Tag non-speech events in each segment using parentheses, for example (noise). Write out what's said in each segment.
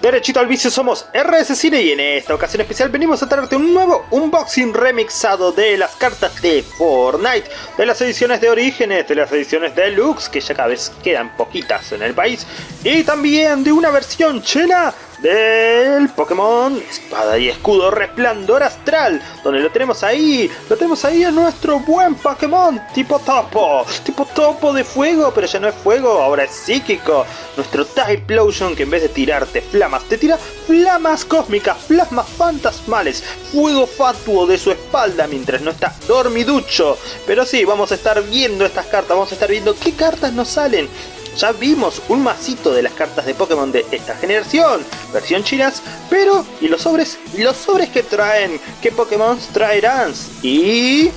Derechito al vicio somos RS Cine y en esta ocasión especial venimos a traerte un nuevo unboxing remixado de las cartas de Fortnite, de las ediciones de Orígenes, de las ediciones Deluxe, que ya cada vez quedan poquitas en el país, y también de una versión china del Pokémon Espada y Escudo Resplandor Astral, donde lo tenemos ahí, lo tenemos ahí a nuestro buen Pokémon tipo topo, tipo topo de fuego, pero ya no es fuego, ahora es psíquico, nuestro Typlosion que en vez de tirarte flamas, te tira flamas cósmicas, plasmas fantasmales, fuego fatuo de su espalda mientras no está dormiducho, pero sí, vamos a estar viendo estas cartas, vamos a estar viendo qué cartas nos salen, ya vimos un masito de las cartas de Pokémon de esta generación, versión chinas, pero ¿y los sobres? ¿Y los sobres que traen? ¿Qué Pokémon traerán? Y...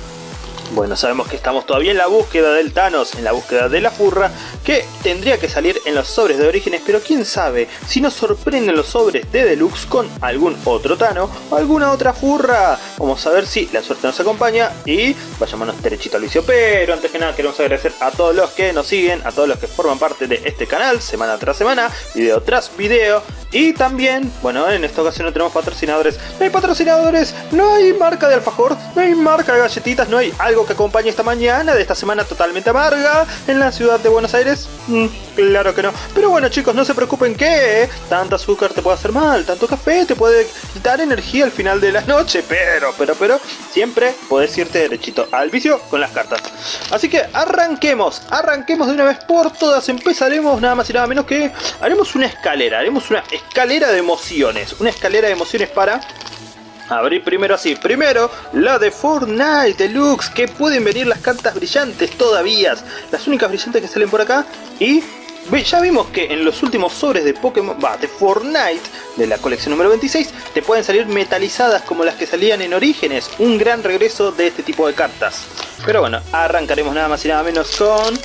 Bueno, sabemos que estamos todavía en la búsqueda del Thanos, en la búsqueda de la furra, que tendría que salir en los sobres de orígenes, pero quién sabe si nos sorprenden los sobres de Deluxe con algún otro Tano o alguna otra furra. Vamos a ver si la suerte nos acompaña y vayámonos derechito al vicio. Pero antes que nada queremos agradecer a todos los que nos siguen, a todos los que forman parte de este canal, semana tras semana, video tras video. Y también, bueno, en esta ocasión no tenemos patrocinadores. No hay patrocinadores, no hay marca de alfajor, no hay marca de galletitas, no hay algo que acompañe esta mañana de esta semana totalmente amarga en la ciudad de Buenos Aires. Mm, claro que no. Pero bueno chicos, no se preocupen que tanto azúcar te puede hacer mal, tanto café te puede quitar energía al final de la noche. Pero, pero, pero, siempre puedes irte derechito al vicio con las cartas. Así que arranquemos, arranquemos de una vez por todas. Empezaremos nada más y nada menos que haremos una escalera, haremos una escalera de emociones. Una escalera de emociones para abrir primero así. Primero, la de Fortnite Deluxe, que pueden venir las cartas brillantes todavía. Las únicas brillantes que salen por acá. Y ya vimos que en los últimos sobres de Pokémon, va, de Fortnite, de la colección número 26, te pueden salir metalizadas como las que salían en Orígenes. Un gran regreso de este tipo de cartas. Pero bueno, arrancaremos nada más y nada menos con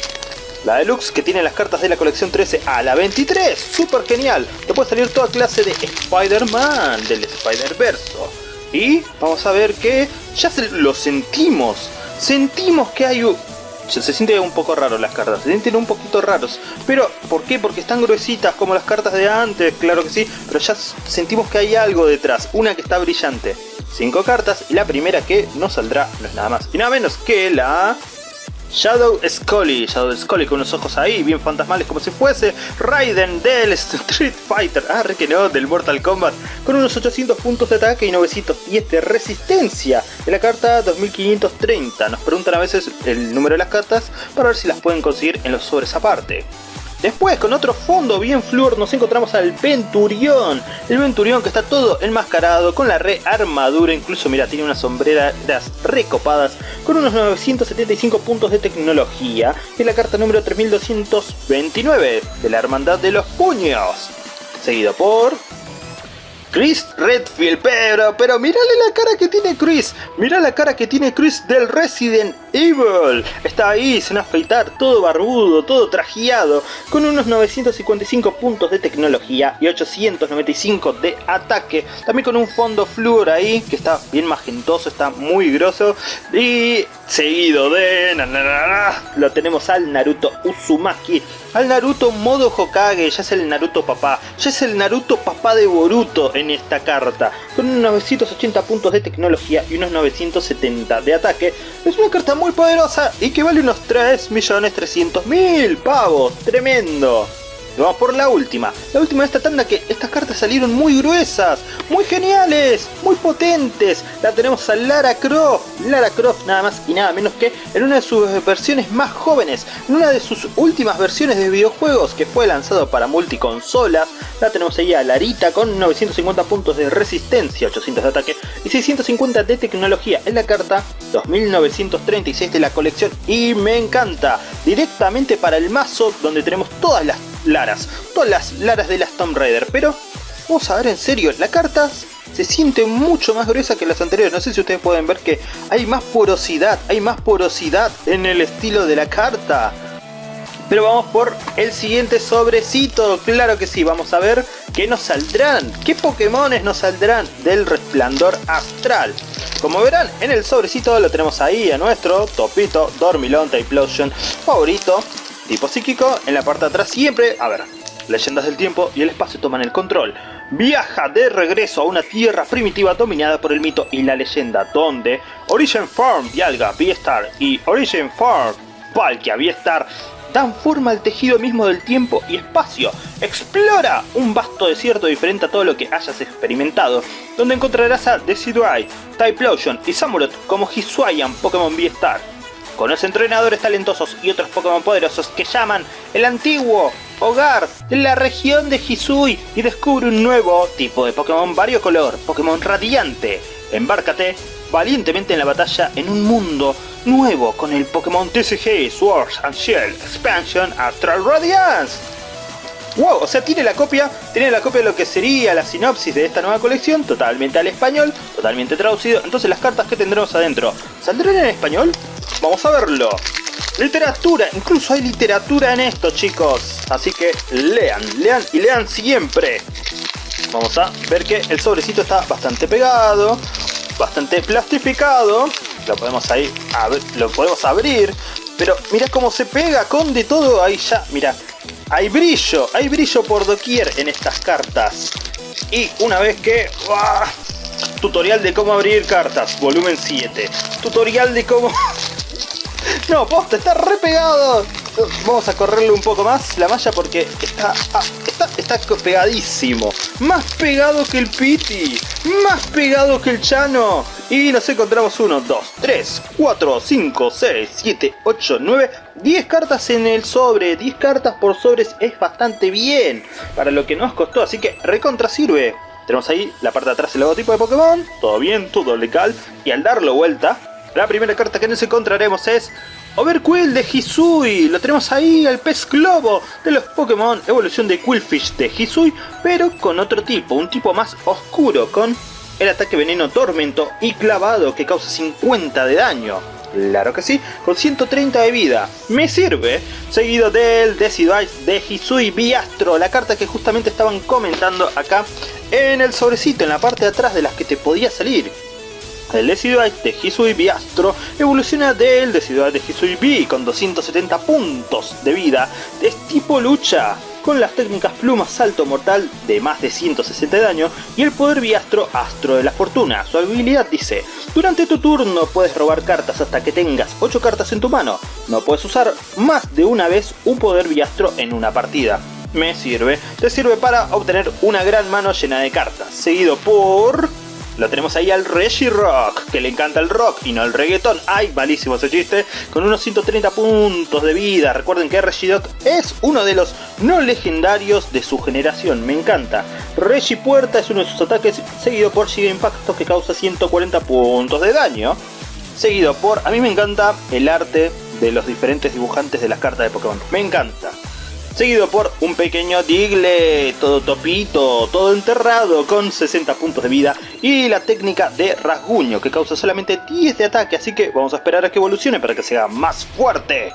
la Deluxe que tiene las cartas de la colección 13 a la 23. Súper genial. Te puede salir toda clase de Spider-Man, del Spider-Verso. Y vamos a ver que ya lo sentimos. Sentimos que hay. Se, se siente un poco raro las cartas, se sienten un poquito raros. Pero, ¿por qué? Porque están gruesitas como las cartas de antes, claro que sí. Pero ya sentimos que hay algo detrás, una que está brillante. Cinco cartas y la primera que nos saldrá no es nada más y nada menos que la Shadow Scully, Shadow Scully con unos ojos ahí bien fantasmales como si fuese Raiden del Street Fighter, ah, que no, del Mortal Kombat, con unos 800 puntos de ataque y 910 de resistencia de la carta 2530. Nos preguntan a veces el número de las cartas para ver si las pueden conseguir en los sobres aparte. Después, con otro fondo bien flúor, nos encontramos al Venturión. El Venturión que está todo enmascarado, con la re armadura, incluso mira, tiene unas sombreras recopadas, con unos 975 puntos de tecnología. Y la carta número 3229, de la Hermandad de los Puños. Seguido por Chris Redfield, pero, pero mírale la cara que tiene Chris, mira la cara que tiene Chris del Resident Evil, está ahí sin afeitar, todo barbudo, todo trajeado, con unos 955 puntos de tecnología y 895 de ataque, también con un fondo flúor ahí, que está bien magentoso, está muy grosso, y seguido de... lo tenemos al Naruto Uzumaki, al Naruto modo Hokage, ya es el Naruto papá, ya es el Naruto papá de Boruto en esta carta, con unos 980 puntos de tecnología y unos 970 de ataque. Es una carta muy poderosa y que vale unos 3.300.000 pavos, tremendo. Vamos por la última. La última de esta tanda que estas cartas salieron muy gruesas, muy geniales, muy potentes. La tenemos a Lara Croft. Lara Croft nada más y nada menos que en una de sus versiones más jóvenes. En una de sus últimas versiones de videojuegos que fue lanzado para multiconsolas. La tenemos ahí a Larita con 950 puntos de resistencia, 800 de ataque y 650 de tecnología. En la carta 2936 de la colección y me encanta. Directamente para el mazo donde tenemos todas las Laras, todas las Laras de las Tomb Raider, pero vamos a ver en serio, la carta se siente mucho más gruesa que las anteriores, no sé si ustedes pueden ver que hay más porosidad, hay más porosidad en el estilo de la carta. Pero vamos por el siguiente sobrecito, claro que sí, vamos a ver qué nos saldrán, qué Pokémones nos saldrán del resplandor astral. Como verán, en el sobrecito lo tenemos ahí a nuestro Topito Dormilon Typlosion favorito, tipo psíquico, en la parte de atrás siempre, a ver, leyendas del tiempo y el espacio toman el control. viaja de regreso a una tierra primitiva dominada por el mito y la leyenda, donde Origin Farm Dialga V-Star y Origin Farm Palkia V-Star dan forma al tejido mismo del tiempo y espacio. Explora un vasto desierto diferente a todo lo que hayas experimentado, donde encontrarás a Decidueye, Typlosion y Samurott como Hisuian Pokémon V-Star. Conoce entrenadores talentosos y otros Pokémon poderosos que llaman el antiguo hogar de la región de Hisui y descubre un nuevo tipo de Pokémon variocolor, Pokémon radiante. Embárcate valientemente en la batalla en un mundo nuevo con el Pokémon TCG Swords and Shield Expansion Astral Radiance. Wow, o sea, tiene la copia, tiene la copia de lo que sería la sinopsis de esta nueva colección, totalmente al español, totalmente traducido. Entonces las cartas que tendremos adentro, ¿saldrán en español? Vamos a verlo. Literatura, incluso hay literatura en esto, chicos. Así que lean, lean y lean siempre. Vamos a ver que el sobrecito está bastante pegado, bastante plastificado. Lo podemos ahí, lo podemos abrir. Pero mira cómo se pega con de todo ahí ya. Mira, hay brillo, hay brillo por doquier en estas cartas. Y una vez que... Tutorial de cómo abrir cartas, volumen 7. Tutorial de cómo... no, posta, está re pegado. Vamos a correrle un poco más la malla porque está, ah, está, está pegadísimo. Más pegado que el Piti. Más pegado que el Chano. Y nos encontramos 1, 2, 3, 4, 5, 6, 7, 8, 9, 10 cartas en el sobre. 10 cartas por sobres es bastante bien para lo que nos costó. Así que recontra sirve. Tenemos ahí la parte de atrás el logotipo de Pokémon. Todo bien, todo legal. Y al darlo vuelta, la primera carta que nos encontraremos es Overquill de Hisui, lo tenemos ahí, el pez globo de los Pokémon, evolución de Quillfish de Hisui, pero con otro tipo, un tipo más oscuro, con el ataque veneno tormento y clavado que causa 50 de daño. Claro que sí, con 130 de vida. Me sirve. Seguido del Decidueye de Hisui Biastro, la carta que justamente estaban comentando acá en el sobrecito, en la parte de atrás de las que te podía salir. El Decidueye de Hisui Biastro evoluciona del Decidueye de Hisui B con 270 puntos de vida. Es tipo lucha, con las técnicas Pluma Salto Mortal de más de 160 de daño y el poder Biastro Astro de la Fortuna. Su habilidad dice, durante tu turno puedes robar cartas hasta que tengas 8 cartas en tu mano. No puedes usar más de una vez un poder Biastro en una partida. Me sirve, te sirve para obtener una gran mano llena de cartas, seguido por lo tenemos ahí al Reggie Rock, que le encanta el rock y no el reggaeton. ¡Ay, malísimo ese chiste! Con unos 130 puntos de vida. Recuerden que Reggie Rock es uno de los no legendarios de su generación. Me encanta. Reggie Puerta es uno de sus ataques, seguido por Giga Impacto, que causa 140 puntos de daño. Seguido por... A mí me encanta el arte de los diferentes dibujantes de las cartas de Pokémon. Me encanta seguido por un pequeño Digle, todo topito, todo enterrado con 60 puntos de vida y la técnica de rasguño que causa solamente 10 de ataque, así que vamos a esperar a que evolucione para que sea más fuerte.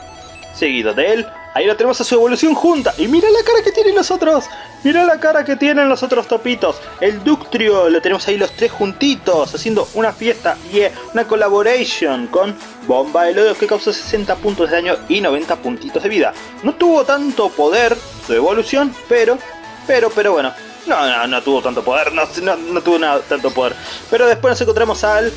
Seguido de él, ahí lo tenemos a su evolución junta y mira la cara que tienen los otros, mira la cara que tienen los otros topitos. El Ductrio, lo tenemos ahí los tres juntitos haciendo una fiesta y una collaboration con Bomba de Lodo que causa 60 puntos de daño y 90 puntitos de vida. No tuvo tanto poder su evolución, pero, pero, pero bueno. No, no, no tuvo tanto poder, no, no, tuvo nada, tanto poder. Pero después nos encontramos al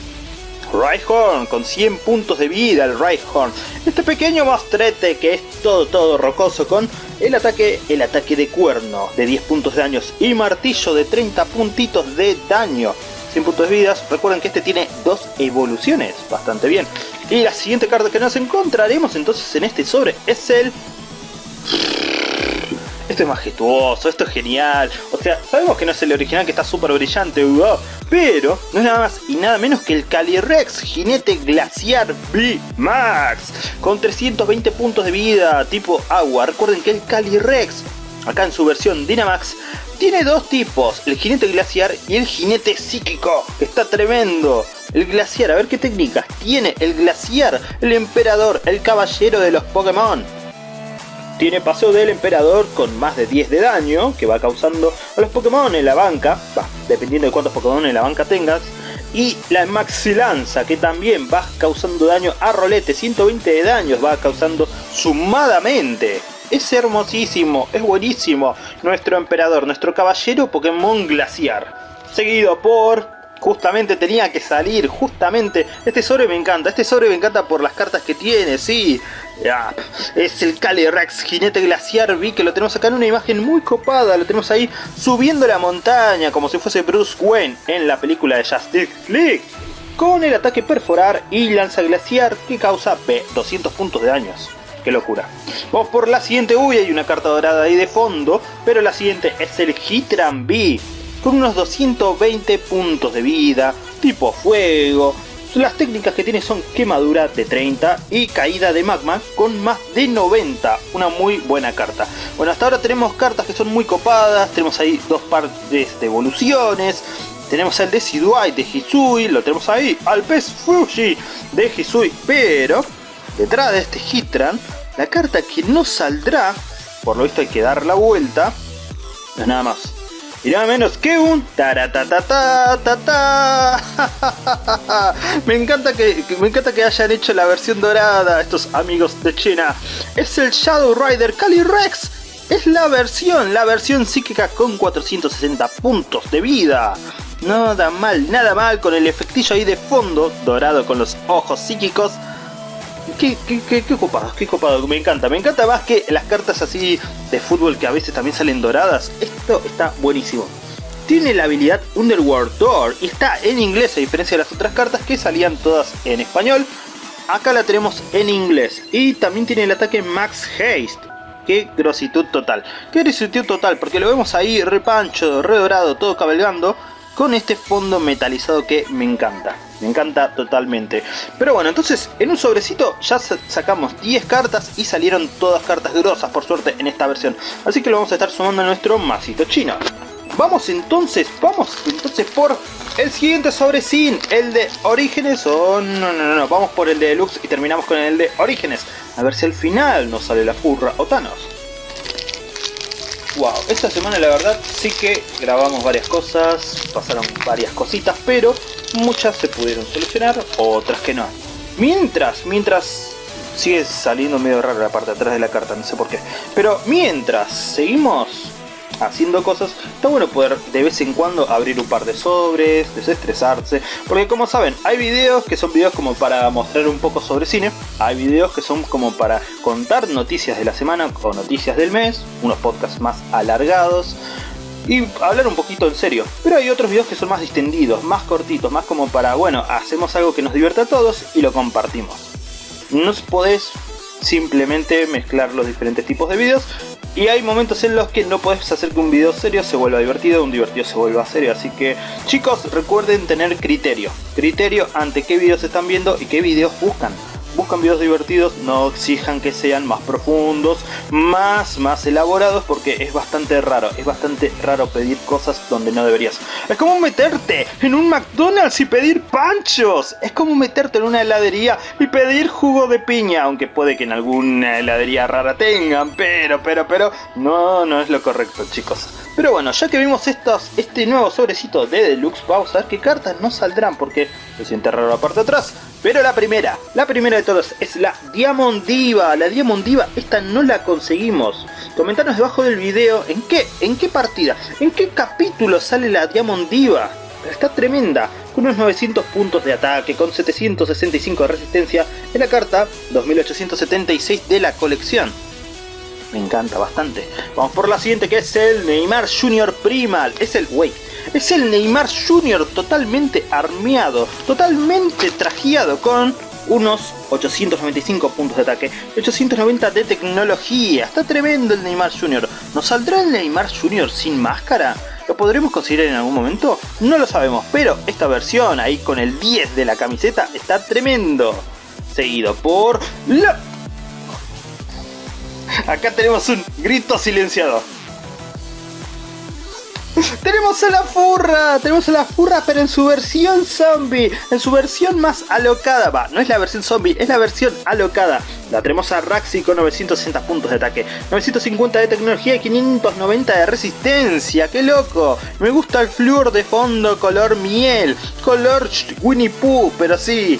Rhyhorn con 100 puntos de vida el Rhyhorn. Este pequeño mostrete que es todo todo rocoso con el ataque, el ataque de cuerno de 10 puntos de daño y martillo de 30 puntitos de daño. 100 puntos de vida, recuerden que este tiene dos evoluciones, bastante bien. Y la siguiente carta que nos encontraremos entonces en este sobre es el... Esto es majestuoso, esto es genial. O sea, sabemos que no es el original que está súper brillante, pero no es nada más y nada menos que el Calyrex Jinete Glaciar B Max. Con 320 puntos de vida tipo agua. Recuerden que el Calyrex, acá en su versión Dynamax, tiene dos tipos, el jinete glaciar y el jinete psíquico, que está tremendo. El glaciar, a ver qué técnicas tiene el glaciar, el emperador, el caballero de los Pokémon. Tiene paso del emperador con más de 10 de daño, que va causando a los Pokémon en la banca, dependiendo de cuántos Pokémon en la banca tengas. Y la Maxi Lanza, que también va causando daño a Rolete, 120 de daños va causando sumadamente. es hermosísimo, es buenísimo. Nuestro emperador, nuestro caballero Pokémon Glaciar. Seguido por justamente tenía que salir, justamente, este sobre me encanta, este sobre me encanta por las cartas que tiene, sí, es el Calyrex, jinete glaciar, vi que lo tenemos acá en una imagen muy copada, lo tenemos ahí subiendo la montaña como si fuese Bruce Wayne en la película de Justice League, con el ataque perforar y lanza glaciar que causa 200 puntos de daños. Qué locura. Vamos por la siguiente. Uy, hay una carta dorada ahí de fondo. Pero la siguiente es el Hitran B con unos 220 puntos de vida, tipo fuego. Las técnicas que tiene son quemadura de 30 y caída de magma con más de 90. Una muy buena carta. Bueno, hasta ahora tenemos cartas que son muy copadas. Tenemos ahí dos partes de evoluciones. Tenemos el Decidueye de Hisui, lo tenemos ahí, al pez Fuji de Hisui, pero detrás de este Hitran, la carta que no saldrá, por lo visto hay que dar la vuelta, es nada más y nada menos que un ta (laughs) me encanta que me encanta que hayan hecho la versión dorada estos amigos de China. Es el Shadow Rider Calyrex. Es la versión, la versión psíquica con 460 puntos de vida. Nada mal, nada mal con el efectillo ahí de fondo, dorado con los ojos psíquicos Qué, qué, qué, qué copado, qué copado, me encanta, me encanta más que las cartas así de fútbol que a veces también salen doradas, esto está buenísimo. Tiene la habilidad Underworld Door y está en inglés a diferencia de las otras cartas que salían todas en español. Acá la tenemos en inglés y también tiene el ataque Max Haste. Qué grositud total, qué grositud total porque lo vemos ahí repancho, redorado, todo cabalgando con este fondo metalizado que me encanta. Me encanta totalmente. Pero bueno, entonces en un sobrecito ya sacamos 10 cartas y salieron todas cartas grosas por suerte en esta versión. Así que lo vamos a estar sumando a nuestro masito chino. Vamos entonces, vamos entonces por el siguiente sobrecín, el de Orígenes o no, no, no, no, vamos por el de Deluxe y terminamos con el de Orígenes. A ver si al final nos sale la furra o Thanos. Wow, esta semana la verdad sí que grabamos varias cosas, pasaron varias cositas, pero muchas se pudieron solucionar, otras que no. Mientras, mientras sigue saliendo medio raro la parte de atrás de la carta, no sé por qué. Pero mientras seguimos haciendo cosas, está bueno poder de vez en cuando abrir un par de sobres, desestresarse, porque como saben, hay videos que son videos como para mostrar un poco sobre cine, hay videos que son como para contar noticias de la semana o noticias del mes, unos podcasts más alargados, y hablar un poquito en serio. Pero hay otros videos que son más distendidos, más cortitos, más como para, bueno, hacemos algo que nos divierta a todos y lo compartimos. No podés simplemente mezclar los diferentes tipos de videos y hay momentos en los que no puedes hacer que un video serio se vuelva divertido, un divertido se vuelva serio, así que chicos recuerden tener criterio, criterio ante qué videos están viendo y qué videos buscan buscan videos divertidos, no exijan que sean más profundos, más, más elaborados, porque es bastante raro, es bastante raro pedir cosas donde no deberías. Es como meterte en un McDonald's y pedir panchos, es como meterte en una heladería y pedir jugo de piña, aunque puede que en alguna heladería rara tengan, pero, pero, pero, no, no es lo correcto chicos. Pero bueno, ya que vimos estos, este nuevo sobrecito de Deluxe, vamos a ver qué cartas no saldrán, porque se siente raro la parte de atrás. Pero la primera, la primera de todas es la Diamond Diva. La Diamond Diva, esta no la conseguimos. Comentanos debajo del video en qué, en qué partida, en qué capítulo sale la Diamond Diva. Está tremenda, con unos 900 puntos de ataque, con 765 de resistencia en la carta 2876 de la colección. Me encanta bastante. Vamos por la siguiente que es el Neymar Junior Primal. Es el, wey, es el Neymar Jr. totalmente armeado, totalmente trajeado con unos 895 puntos de ataque, 890 de tecnología. Está tremendo el Neymar Jr. ¿Nos saldrá el Neymar Jr. sin máscara? ¿Lo podremos conseguir en algún momento? No lo sabemos, pero esta versión ahí con el 10 de la camiseta está tremendo. Seguido por. Acá tenemos un grito silenciado. (laughs) Tenemos a la furra, tenemos a la furra pero en su versión zombie, en su versión más alocada, va, no es la versión zombie, es la versión alocada. La tenemos a Raxi con 960 puntos de ataque, 950 de tecnología y 590 de resistencia, qué loco. Me gusta el flúor de fondo color miel, color Winnie Pooh, pero sí,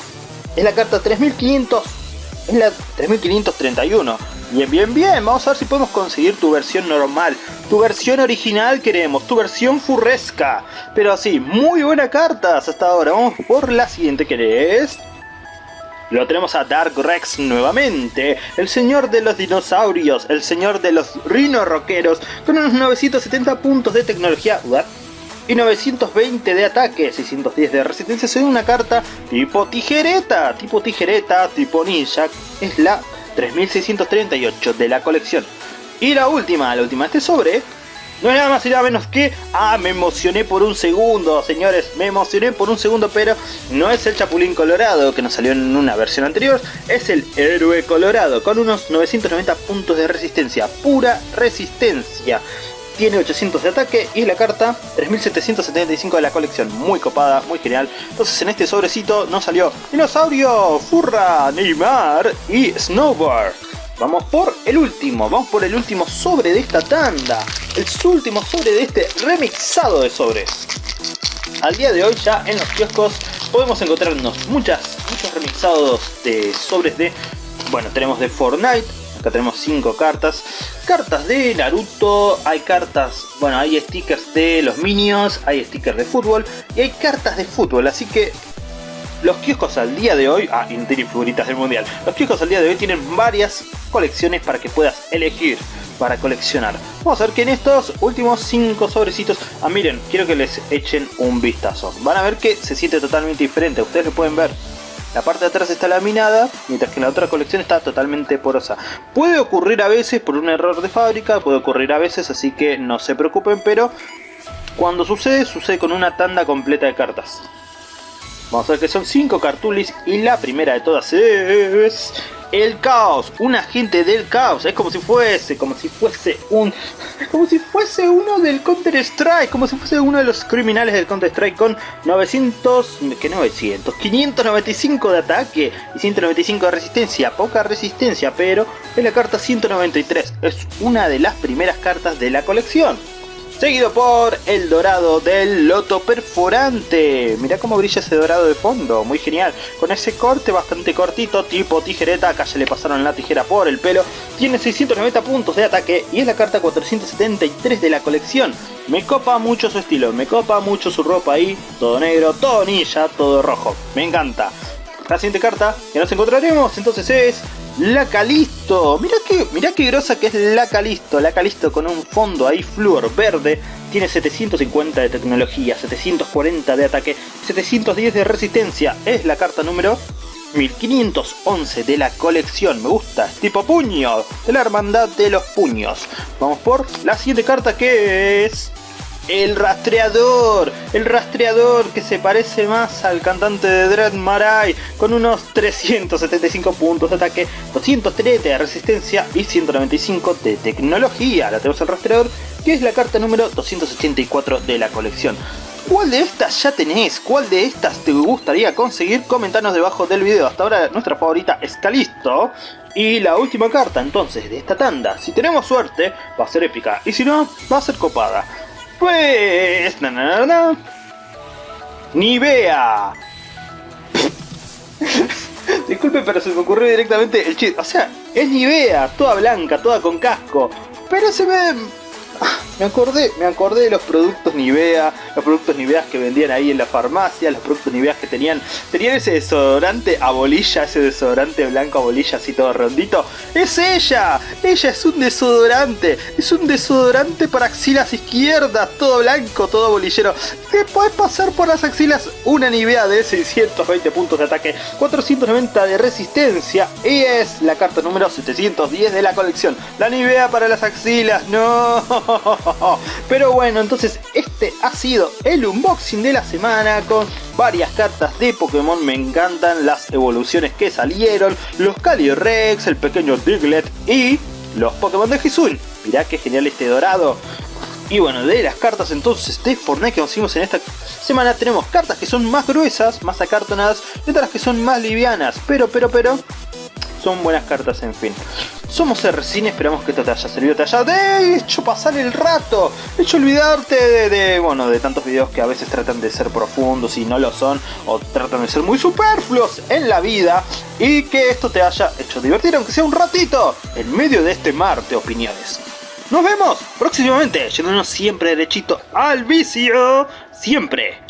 es la carta 3500, es la 3531 Bien, bien, bien. Vamos a ver si podemos conseguir tu versión normal. Tu versión original queremos. Tu versión furresca. Pero así, muy buena carta hasta ahora. Vamos por la siguiente que es... Lo tenemos a Dark Rex nuevamente, el señor de los dinosaurios, el señor de los rino rockeros, con unos 970 puntos de tecnología y 920 de ataque, 610 de resistencia, es una carta tipo tijereta, tipo tijereta, tipo ninja, es la 3638 de la colección. Y la última, la última, este sobre no es nada más y nada menos que... Ah, me emocioné por un segundo, señores. Me emocioné por un segundo, pero no es el Chapulín Colorado que nos salió en una versión anterior. Es el Héroe Colorado con unos 990 puntos de resistencia. Pura resistencia. Tiene 800 de ataque y la carta 3775 de la colección. Muy copada, muy genial. Entonces en este sobrecito nos salió Dinosaurio, Furra, Neymar y Snowboard. Vamos por el último, vamos por el último sobre de esta tanda. El último sobre de este remixado de sobres. Al día de hoy ya en los kioscos podemos encontrarnos muchas, muchos remixados de sobres de... Bueno, tenemos de Fortnite, acá tenemos 5 cartas. Cartas de Naruto, hay cartas, bueno, hay stickers de los Minions, hay stickers de fútbol y hay cartas de fútbol, así que los kioscos al día de hoy, ah, y figuritas del mundial, los kioscos al día de hoy tienen varias colecciones para que puedas elegir para coleccionar. Vamos a ver que en estos últimos 5 sobrecitos, ah miren, quiero que les echen un vistazo. Van a ver que se siente totalmente diferente, ustedes lo pueden ver. La parte de atrás está laminada, mientras que la otra colección está totalmente porosa. Puede ocurrir a veces por un error de fábrica, puede ocurrir a veces, así que no se preocupen, pero cuando sucede, sucede con una tanda completa de cartas. Vamos a ver que son 5 cartulis y la primera de todas es... El caos, un agente del caos, es como si fuese, como si fuese un... Como si fuese uno del Counter Strike, como si fuese uno de los criminales del Counter Strike con 900... ¿Qué 900? 595 de ataque y 195 de resistencia, poca resistencia, pero es la carta 193, es una de las primeras cartas de la colección seguido por el dorado del loto perforante. Mirá cómo brilla ese dorado de fondo, muy genial. Con ese corte bastante cortito, tipo tijereta, acá ya le pasaron la tijera por el pelo. Tiene 690 puntos de ataque y es la carta 473 de la colección. Me copa mucho su estilo, me copa mucho su ropa ahí, todo negro, todo ninja, todo rojo. Me encanta. La siguiente carta que nos encontraremos entonces es la Calisto. Mirá que, mirá qué grosa que es la Calisto. La Calisto con un fondo ahí flúor verde. Tiene 750 de tecnología, 740 de ataque, 710 de resistencia. Es la carta número 1511 de la colección. Me gusta. tipo puño. De la hermandad de los puños. Vamos por la siguiente carta que es... El rastreador, el rastreador que se parece más al cantante de Dread Marai con unos 375 puntos de ataque, 230 de resistencia y 195 de tecnología. La tenemos el rastreador que es la carta número 284 de la colección. ¿Cuál de estas ya tenés? ¿Cuál de estas te gustaría conseguir? Comentanos debajo del video. Hasta ahora nuestra favorita es Calisto. Y la última carta entonces de esta tanda, si tenemos suerte, va a ser épica. Y si no, va a ser copada. Pues... Na, na, na. (laughs) Disculpe, pero se me ocurrió directamente el chiste. O sea, es Nivea, toda blanca, toda con casco. Pero se ve me acordé, me acordé de los productos Nivea, los productos Nivea que vendían ahí en la farmacia, los productos Nivea que tenían, tenían ese desodorante a bolilla, ese desodorante blanco a bolilla así todo rondito. ¡Es ella! Ella es un desodorante, es un desodorante para axilas izquierdas, todo blanco, todo bolillero. Te puedes pasar por las axilas una Nivea de 620 puntos de ataque, 490 de resistencia y es la carta número 710 de la colección. La Nivea para las axilas, no. (laughs) Pero bueno, entonces este ha sido el unboxing de la semana con varias cartas de Pokémon. Me encantan las evoluciones que salieron, los Calyrex, el pequeño Diglett y los Pokémon de Hisuian. Mirá qué genial este dorado. Y bueno, de las cartas entonces de Fortnite que conseguimos en esta semana tenemos cartas que son más gruesas, más acartonadas y otras que son más livianas. Pero, pero, pero, son buenas cartas en fin. Somos R-Cine, esperamos que esto te haya servido, te haya hecho pasar el rato, hecho olvidarte de, de, bueno, de tantos videos que a veces tratan de ser profundos y no lo son, o tratan de ser muy superfluos en la vida, y que esto te haya hecho divertir, aunque sea un ratito, en medio de este mar de opiniones. Nos vemos próximamente, yéndonos siempre derechito al vicio, siempre